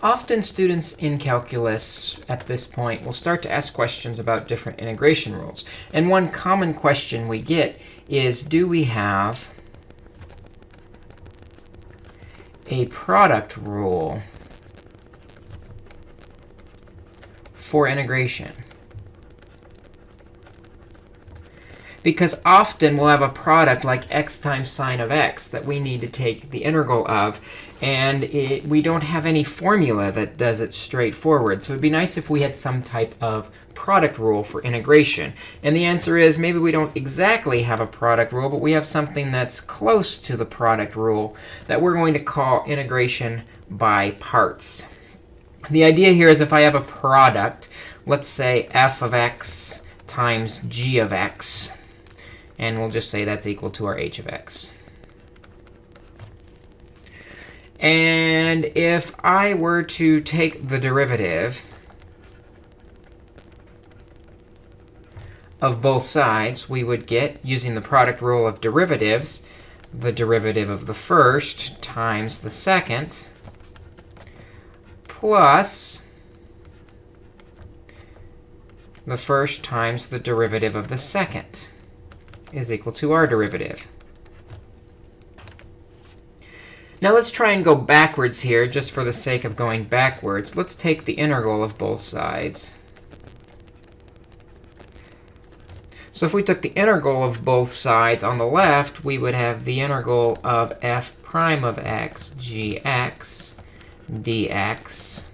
Often students in calculus at this point will start to ask questions about different integration rules. And one common question we get is, do we have a product rule for integration? Because often we'll have a product like x times sine of x that we need to take the integral of. And it, we don't have any formula that does it straightforward. So it'd be nice if we had some type of product rule for integration. And the answer is maybe we don't exactly have a product rule, but we have something that's close to the product rule that we're going to call integration by parts. The idea here is if I have a product, let's say f of x times g of x, and we'll just say that's equal to our h of x. And if I were to take the derivative of both sides, we would get, using the product rule of derivatives, the derivative of the first times the second plus the first times the derivative of the second is equal to our derivative. Now let's try and go backwards here, just for the sake of going backwards. Let's take the integral of both sides. So if we took the integral of both sides on the left, we would have the integral of f prime of x gx dx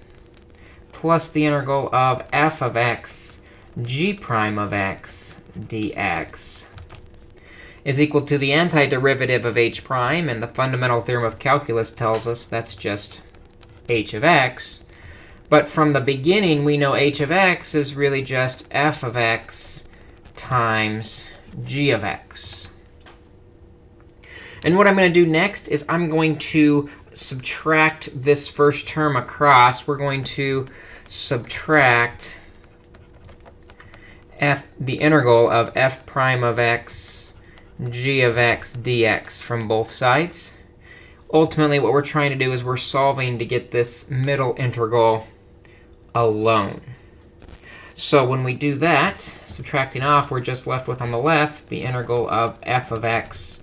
plus the integral of f of x g prime of x dx is equal to the antiderivative of h prime. And the fundamental theorem of calculus tells us that's just h of x. But from the beginning, we know h of x is really just f of x times g of x. And what I'm going to do next is I'm going to subtract this first term across. We're going to subtract f the integral of f prime of x g of x dx from both sides. Ultimately, what we're trying to do is we're solving to get this middle integral alone. So when we do that, subtracting off, we're just left with on the left the integral of f of x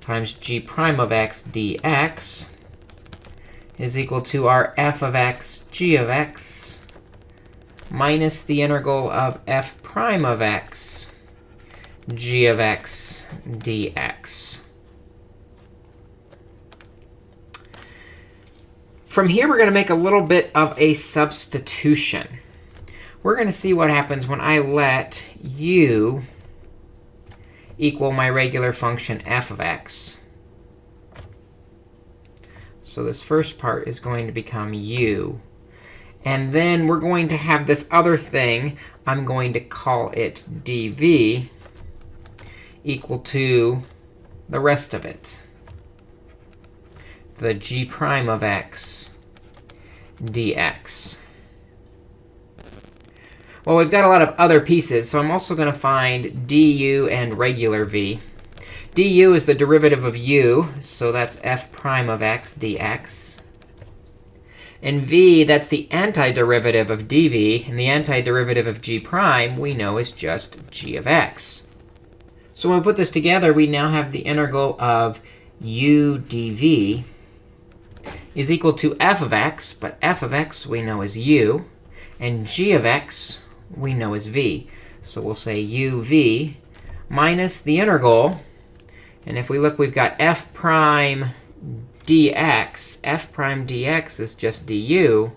times g prime of x dx is equal to our f of x g of x minus the integral of f prime of x g of x dx. From here, we're going to make a little bit of a substitution. We're going to see what happens when I let u equal my regular function f of x. So this first part is going to become u. And then we're going to have this other thing. I'm going to call it dv equal to the rest of it, the g prime of x dx. Well, we've got a lot of other pieces, so I'm also going to find du and regular v. du is the derivative of u, so that's f prime of x dx. And v, that's the antiderivative of dv. And the antiderivative of g prime, we know, is just g of x. So when we put this together, we now have the integral of u dv is equal to f of x. But f of x we know is u. And g of x we know is v. So we'll say uv minus the integral. And if we look, we've got f prime dx. f prime dx is just du.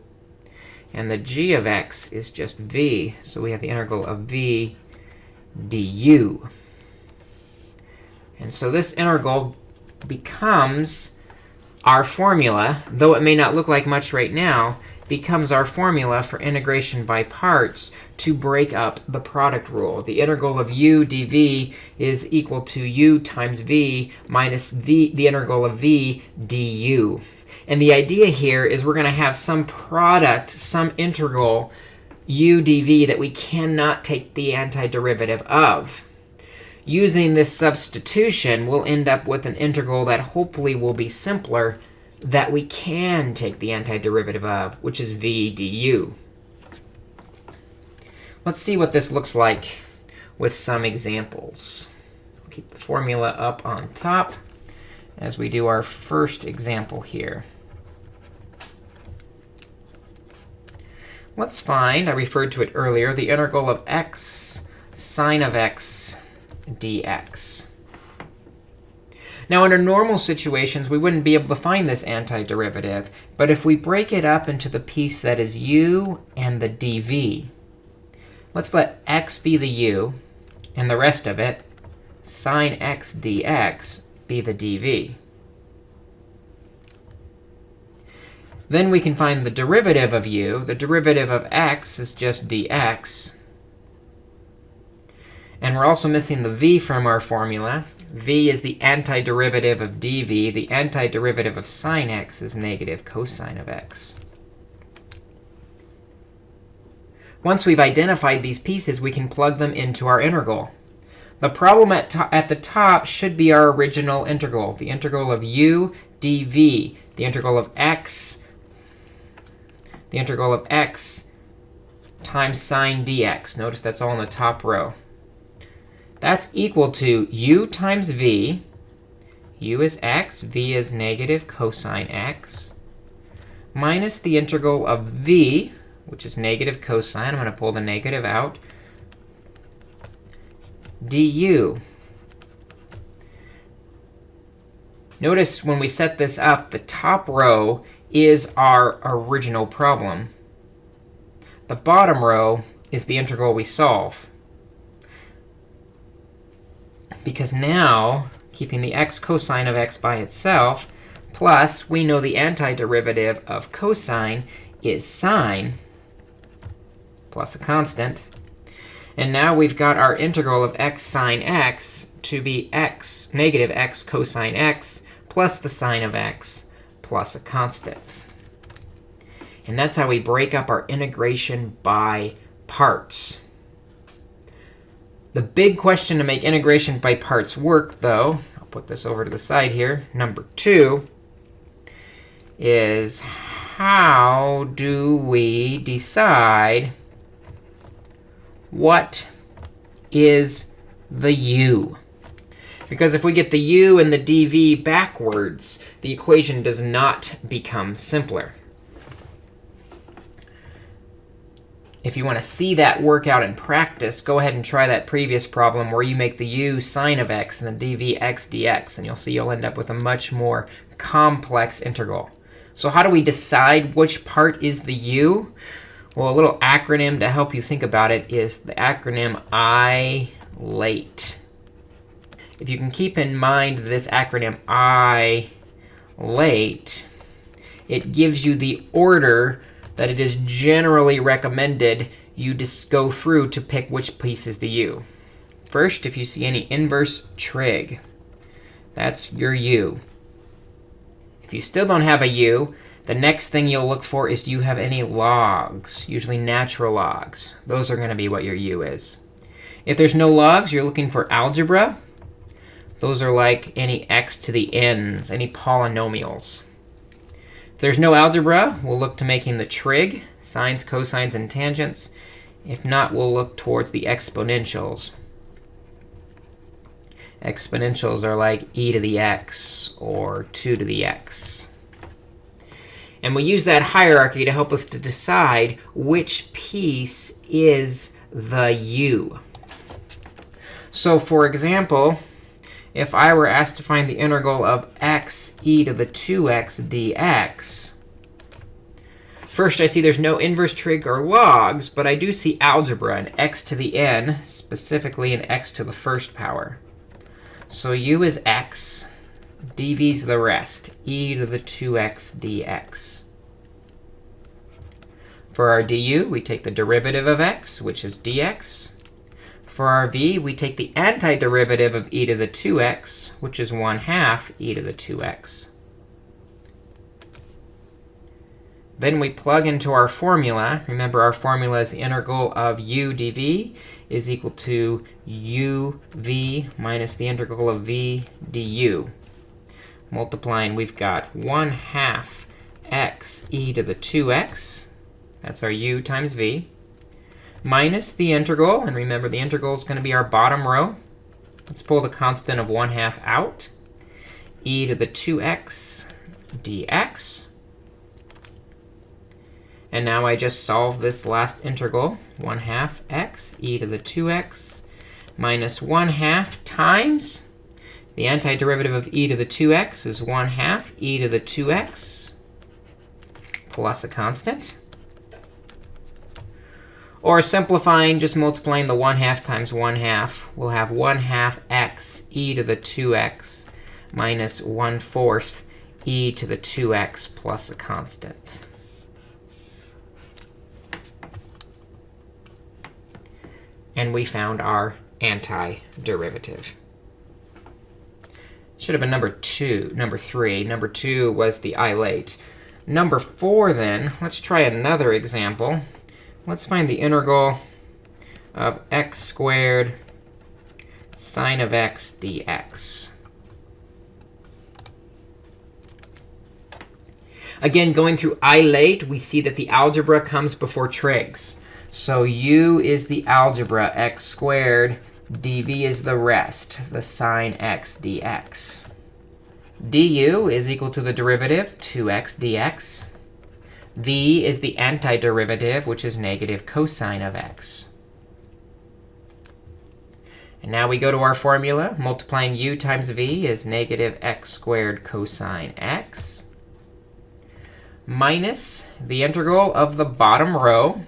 And the g of x is just v. So we have the integral of v du. And so this integral becomes our formula, though it may not look like much right now, becomes our formula for integration by parts to break up the product rule. The integral of u dv is equal to u times v minus v, the integral of v du. And the idea here is we're going to have some product, some integral u dv that we cannot take the antiderivative of using this substitution, we'll end up with an integral that hopefully will be simpler that we can take the antiderivative of, which is v du. Let's see what this looks like with some examples. I'll keep the formula up on top as we do our first example here. Let's find, I referred to it earlier, the integral of x sine of x dx. Now, under normal situations, we wouldn't be able to find this antiderivative. But if we break it up into the piece that is u and the dv, let's let x be the u, and the rest of it, sine x dx, be the dv. Then we can find the derivative of u. The derivative of x is just dx. And we're also missing the v from our formula. v is the antiderivative of dv. The antiderivative of sine x is negative cosine of x. Once we've identified these pieces, we can plug them into our integral. The problem at, at the top should be our original integral, the integral of u dv, the integral of x the integral of x times sine dx. Notice that's all in the top row. That's equal to u times v. u is x, v is negative cosine x, minus the integral of v, which is negative cosine. I'm going to pull the negative out, du. Notice when we set this up, the top row is our original problem. The bottom row is the integral we solve. Because now, keeping the x cosine of x by itself, plus we know the antiderivative of cosine is sine plus a constant. And now we've got our integral of x sine x to be x, negative x cosine x, plus the sine of x plus a constant. And that's how we break up our integration by parts. The big question to make integration by parts work, though, I'll put this over to the side here, number two, is how do we decide what is the u? Because if we get the u and the dv backwards, the equation does not become simpler. If you want to see that work out in practice, go ahead and try that previous problem where you make the u sine of x and the dv x dx. And you'll see you'll end up with a much more complex integral. So how do we decide which part is the u? Well, a little acronym to help you think about it is the acronym I late if you can keep in mind this acronym I late, it gives you the order that it is generally recommended you just go through to pick which piece is the u. First, if you see any inverse trig, that's your u. If you still don't have a u, the next thing you'll look for is do you have any logs, usually natural logs. Those are going to be what your u is. If there's no logs, you're looking for algebra. Those are like any x to the n's, any polynomials. If there's no algebra, we'll look to making the trig, sines, cosines, and tangents. If not, we'll look towards the exponentials. Exponentials are like e to the x or 2 to the x. And we use that hierarchy to help us to decide which piece is the u. So for example, if I were asked to find the integral of x e to the 2x dx, first I see there's no inverse trig or logs, but I do see algebra and x to the n, specifically an x to the first power. So u is x, dv is the rest, e to the 2x dx. For our du, we take the derivative of x, which is dx. For our v, we take the antiderivative of e to the 2x, which is 1 half e to the 2x. Then we plug into our formula. Remember, our formula is the integral of u dv is equal to uv minus the integral of v du. multiplying, we've got 1 half x e to the 2x. That's our u times v. Minus the integral. And remember, the integral is going to be our bottom row. Let's pull the constant of 1 half out. e to the 2x dx. And now I just solve this last integral, 1 half x e to the 2x minus 1 half times the antiderivative of e to the 2x is 1 half e to the 2x plus a constant. Or simplifying, just multiplying the 1 half times 1 half, we'll have 1 half x e to the 2x minus 1 fourth e to the 2x plus a constant. And we found our antiderivative. Should have been number two, number three. Number two was the late. Number four, then, let's try another example. Let's find the integral of x squared sine of x dx. Again, going through ILATE, we see that the algebra comes before trigs. So u is the algebra, x squared dv is the rest, the sine x dx. du is equal to the derivative, 2x dx. V is the antiderivative, which is negative cosine of x. And now we go to our formula. Multiplying u times v is negative x squared cosine x minus the integral of the bottom row,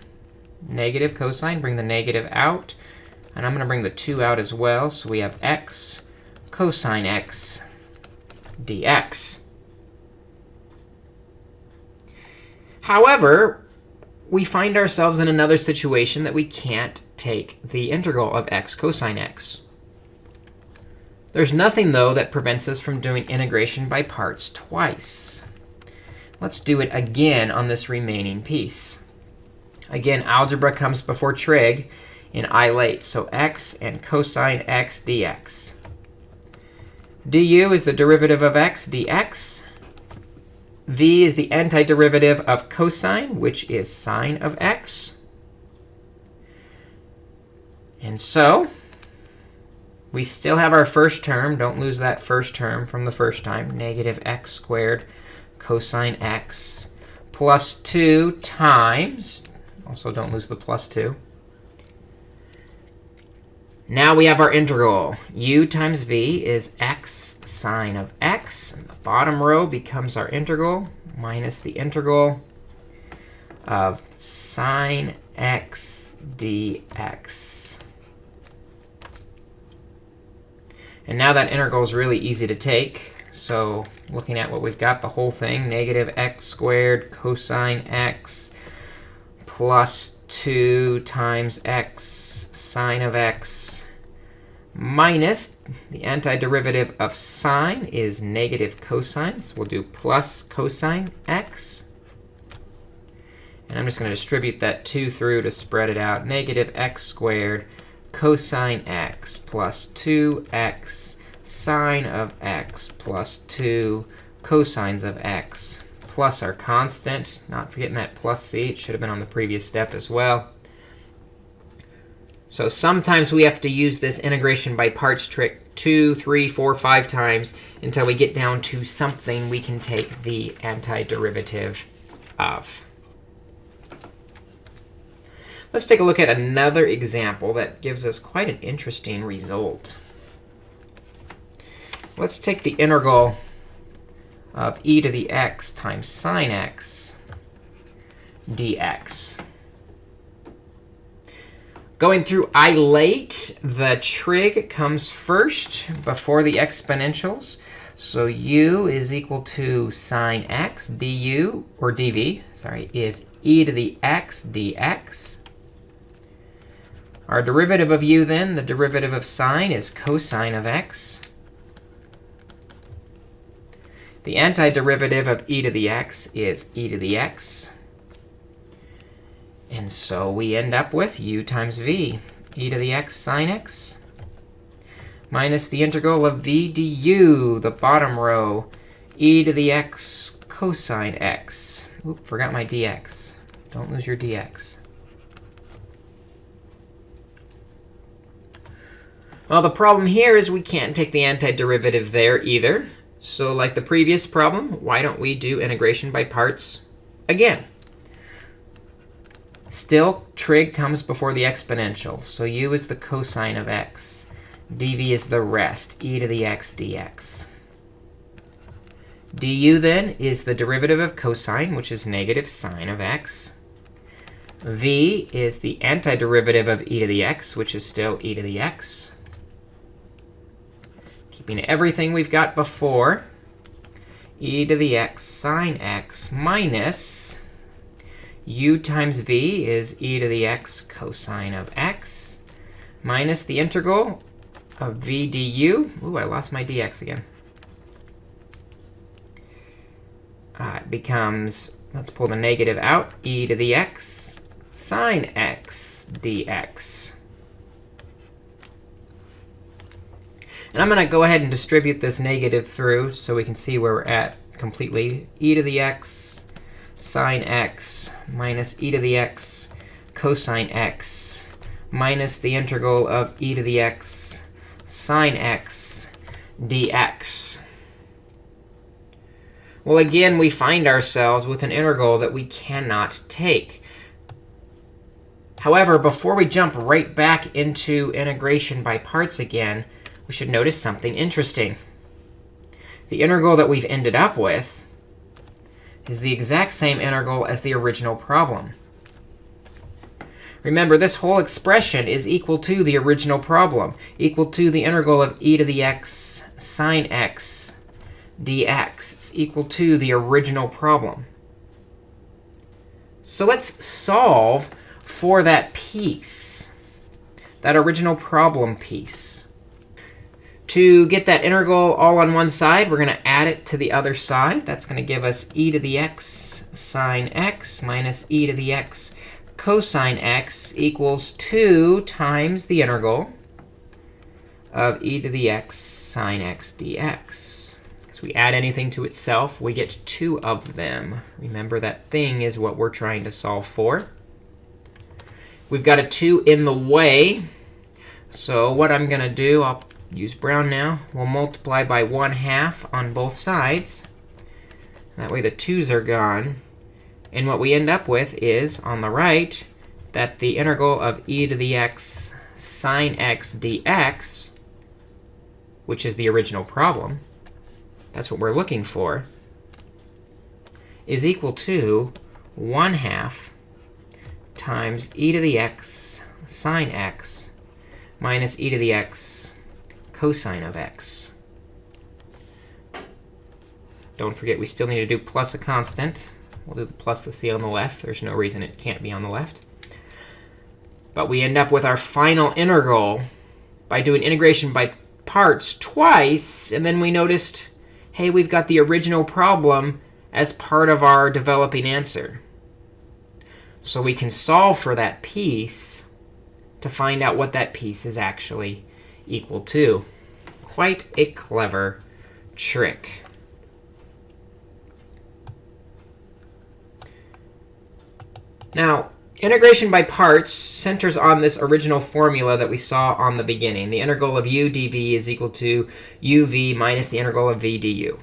negative cosine, bring the negative out. And I'm going to bring the 2 out as well. So we have x cosine x dx. However, we find ourselves in another situation that we can't take the integral of x cosine x. There's nothing, though, that prevents us from doing integration by parts twice. Let's do it again on this remaining piece. Again, algebra comes before trig in ILATE. So x and cosine x dx. du is the derivative of x dx. V is the antiderivative of cosine, which is sine of x. And so we still have our first term. Don't lose that first term from the first time, negative x squared cosine x plus 2 times, also don't lose the plus 2. Now we have our integral. u times v is x sine of x. And the bottom row becomes our integral minus the integral of sine x dx. And now that integral is really easy to take. So looking at what we've got, the whole thing, negative x squared cosine x plus 2 times x sine of x minus the antiderivative of sine is negative cosine. So we'll do plus cosine x. And I'm just going to distribute that 2 through to spread it out. Negative x squared cosine x plus 2x sine of x plus 2 cosines of x plus our constant. Not forgetting that plus c. It should have been on the previous step as well. So sometimes we have to use this integration by parts trick two, three, four, five times until we get down to something we can take the antiderivative of. Let's take a look at another example that gives us quite an interesting result. Let's take the integral of e to the x times sine x dx. Going through ILATE, the trig comes first before the exponentials. So u is equal to sine x du, or dv, sorry, is e to the x dx. Our derivative of u, then, the derivative of sine, is cosine of x. The antiderivative of e to the x is e to the x. And so we end up with u times v, e to the x sine x, minus the integral of v du, the bottom row, e to the x cosine x. Oop, forgot my dx. Don't lose your dx. Well, the problem here is we can't take the antiderivative there either. So like the previous problem, why don't we do integration by parts again? Still, trig comes before the exponential. So u is the cosine of x. dv is the rest, e to the x dx. du then is the derivative of cosine, which is negative sine of x. v is the antiderivative of e to the x, which is still e to the x keeping everything we've got before, e to the x sine x minus u times v is e to the x cosine of x minus the integral of v du. Ooh, I lost my dx again. Uh, it becomes, let's pull the negative out, e to the x sine x dx. And I'm going to go ahead and distribute this negative through so we can see where we're at completely. e to the x sine x minus e to the x cosine x minus the integral of e to the x sine x dx. Well, again, we find ourselves with an integral that we cannot take. However, before we jump right back into integration by parts again, we should notice something interesting. The integral that we've ended up with is the exact same integral as the original problem. Remember, this whole expression is equal to the original problem, equal to the integral of e to the x sine x dx. It's equal to the original problem. So let's solve for that piece, that original problem piece. To get that integral all on one side, we're going to add it to the other side. That's going to give us e to the x sine x minus e to the x cosine x equals 2 times the integral of e to the x sine x dx. So we add anything to itself, we get two of them. Remember, that thing is what we're trying to solve for. We've got a 2 in the way. So what I'm going to do, I'll use brown now. We'll multiply by 1 half on both sides. That way the 2's are gone. And what we end up with is, on the right, that the integral of e to the x sine x dx, which is the original problem, that's what we're looking for, is equal to 1 half times e to the x sine x minus e to the x cosine of x. Don't forget, we still need to do plus a constant. We'll do the plus the c on the left. There's no reason it can't be on the left. But we end up with our final integral by doing integration by parts twice. And then we noticed, hey, we've got the original problem as part of our developing answer. So we can solve for that piece to find out what that piece is actually equal to. Quite a clever trick. Now, integration by parts centers on this original formula that we saw on the beginning. The integral of u dv is equal to uv minus the integral of v du.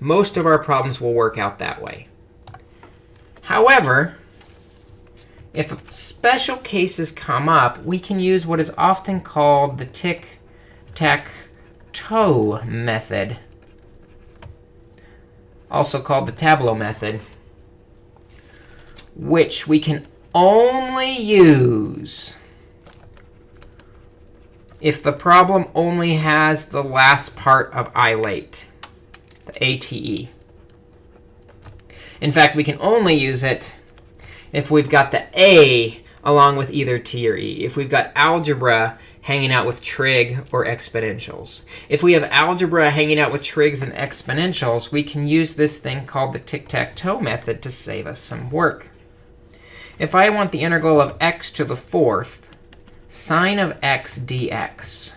Most of our problems will work out that way. However, if special cases come up, we can use what is often called the tic-tac-toe method, also called the tableau method, which we can only use if the problem only has the last part of ILATE, the ATE. In fact, we can only use it if we've got the a along with either t or e. If we've got algebra hanging out with trig or exponentials. If we have algebra hanging out with trigs and exponentials, we can use this thing called the tic-tac-toe method to save us some work. If I want the integral of x to the fourth sine of x dx,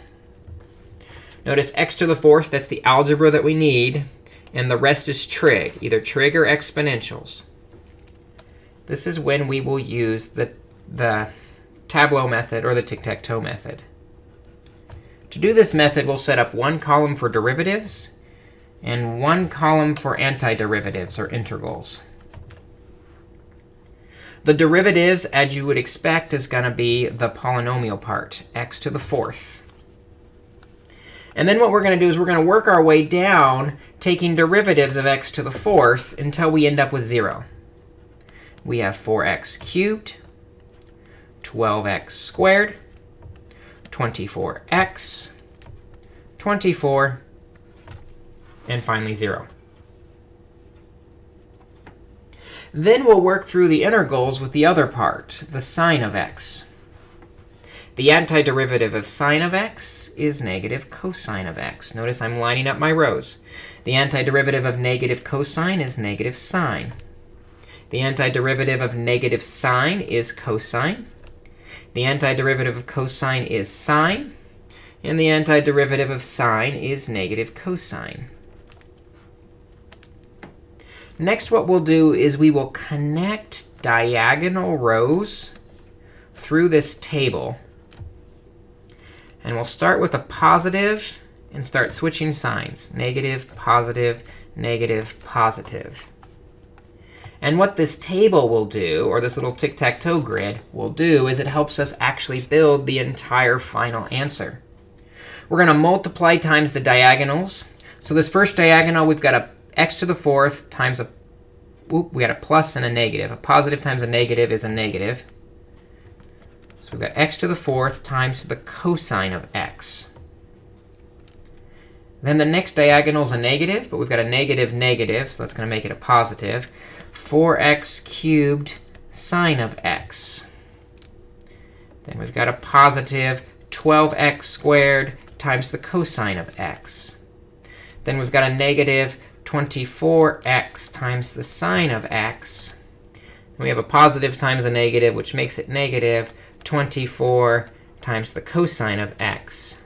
notice x to the fourth, that's the algebra that we need. and the rest is trig, either trig or exponentials. This is when we will use the, the Tableau method or the tic-tac-toe method. To do this method, we'll set up one column for derivatives and one column for antiderivatives or integrals. The derivatives, as you would expect, is going to be the polynomial part, x to the fourth. And then what we're going to do is we're going to work our way down, taking derivatives of x to the fourth until we end up with 0. We have 4x cubed, 12x squared, 24x, 24, and finally 0. Then we'll work through the integrals with the other part, the sine of x. The antiderivative of sine of x is negative cosine of x. Notice I'm lining up my rows. The antiderivative of negative cosine is negative sine. The antiderivative of negative sine is cosine. The antiderivative of cosine is sine. And the antiderivative of sine is negative cosine. Next, what we'll do is we will connect diagonal rows through this table. And we'll start with a positive and start switching signs. Negative, positive, negative, positive. And what this table will do, or this little tic-tac-toe grid will do, is it helps us actually build the entire final answer. We're going to multiply times the diagonals. So this first diagonal, we've got a x to the fourth times a, whoop, we got a plus and a negative. A positive times a negative is a negative. So we've got x to the fourth times the cosine of x. Then the next diagonal is a negative, but we've got a negative negative, so that's going to make it a positive. 4x cubed sine of x. Then we've got a positive 12x squared times the cosine of x. Then we've got a negative 24x times the sine of x. And we have a positive times a negative, which makes it negative 24 times the cosine of x,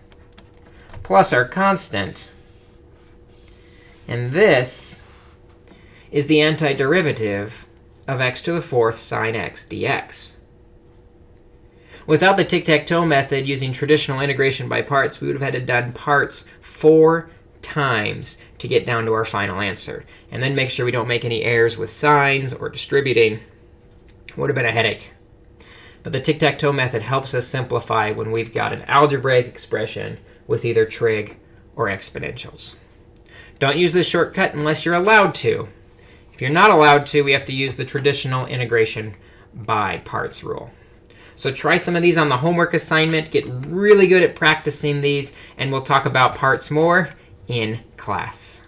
plus our constant. And this is the antiderivative of x to the fourth sine x dx. Without the tic-tac-toe method using traditional integration by parts, we would have had to done parts four times to get down to our final answer. And then make sure we don't make any errors with signs or distributing. Would have been a headache. But the tic-tac-toe method helps us simplify when we've got an algebraic expression with either trig or exponentials. Don't use this shortcut unless you're allowed to. If you're not allowed to, we have to use the traditional integration by parts rule. So try some of these on the homework assignment. Get really good at practicing these. And we'll talk about parts more in class.